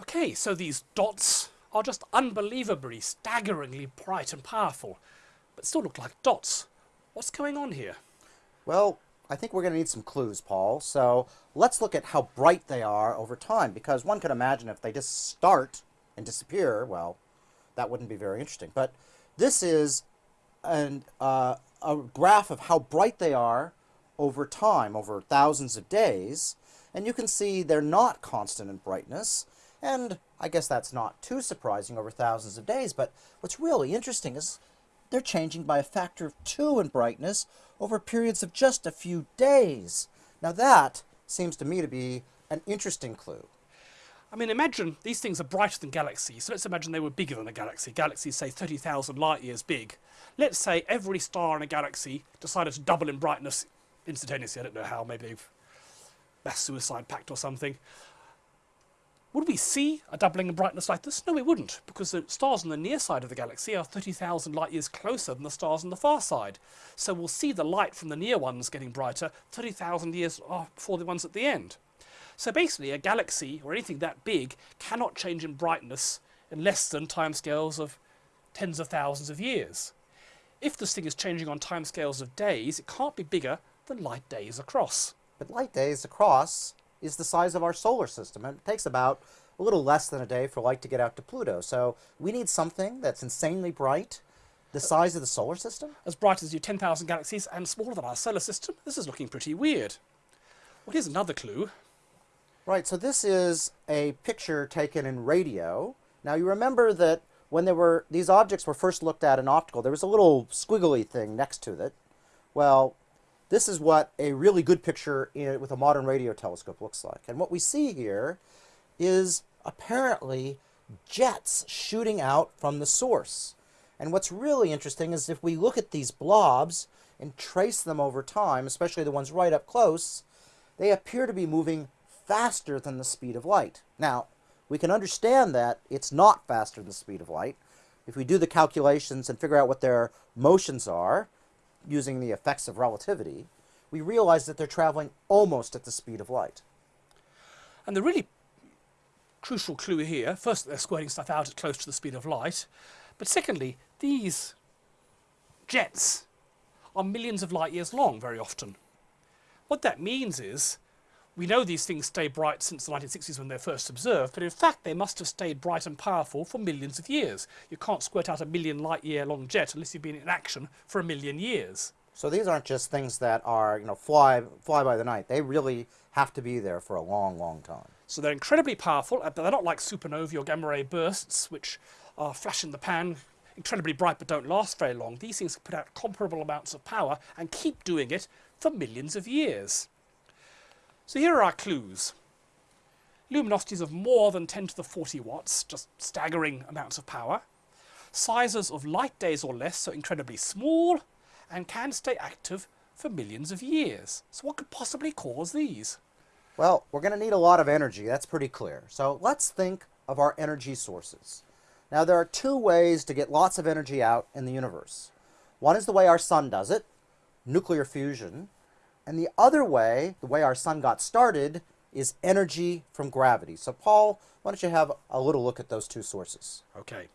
Okay, so these dots are just unbelievably, staggeringly bright and powerful, but still look like dots. What's going on here? Well, I think we're going to need some clues, Paul. So let's look at how bright they are over time, because one could imagine if they just start and disappear, well, that wouldn't be very interesting. But this is an, uh, a graph of how bright they are over time, over thousands of days. And you can see they're not constant in brightness. And I guess that's not too surprising over thousands of days. But what's really interesting is they're changing by a factor of two in brightness over periods of just a few days. Now that seems to me to be an interesting clue. I mean, imagine these things are brighter than galaxies. So let's imagine they were bigger than a galaxy. Galaxies, say, 30,000 light years big. Let's say every star in a galaxy decided to double in brightness instantaneously. I don't know how, maybe they've mass suicide pact or something. Would we see a doubling in brightness like this? No, we wouldn't, because the stars on the near side of the galaxy are 30,000 light years closer than the stars on the far side. So we'll see the light from the near ones getting brighter 30,000 years uh, before the ones at the end. So basically, a galaxy, or anything that big, cannot change in brightness in less than timescales of tens of thousands of years. If this thing is changing on timescales of days, it can't be bigger than light days across. But light days across is the size of our solar system. And it takes about a little less than a day for light to get out to Pluto. So we need something that's insanely bright, the size of the solar system. As bright as your 10,000 galaxies and smaller than our solar system. This is looking pretty weird. Well, here's another clue. Right, so this is a picture taken in radio. Now you remember that when there were these objects were first looked at in optical, there was a little squiggly thing next to it. Well, this is what a really good picture in, with a modern radio telescope looks like. And what we see here is apparently jets shooting out from the source. And what's really interesting is if we look at these blobs and trace them over time, especially the ones right up close, they appear to be moving faster than the speed of light. Now, we can understand that it's not faster than the speed of light. If we do the calculations and figure out what their motions are, using the effects of relativity, we realize that they're traveling almost at the speed of light. And the really crucial clue here, first they're squirting stuff out at close to the speed of light, but secondly, these jets are millions of light years long very often. What that means is we know these things stay bright since the 1960s when they're first observed, but in fact they must have stayed bright and powerful for millions of years. You can't squirt out a million light year long jet unless you've been in action for a million years. So these aren't just things that are, you know, fly, fly by the night. They really have to be there for a long, long time. So they're incredibly powerful, uh, but they're not like supernovae or gamma ray bursts, which are flash in the pan, incredibly bright but don't last very long. These things put out comparable amounts of power and keep doing it for millions of years. So here are our clues. Luminosities of more than 10 to the 40 watts, just staggering amounts of power. Sizes of light days or less, so incredibly small, and can stay active for millions of years. So what could possibly cause these? Well, we're going to need a lot of energy, that's pretty clear. So let's think of our energy sources. Now there are two ways to get lots of energy out in the universe. One is the way our sun does it, nuclear fusion, and the other way, the way our sun got started, is energy from gravity. So Paul, why don't you have a little look at those two sources? Okay.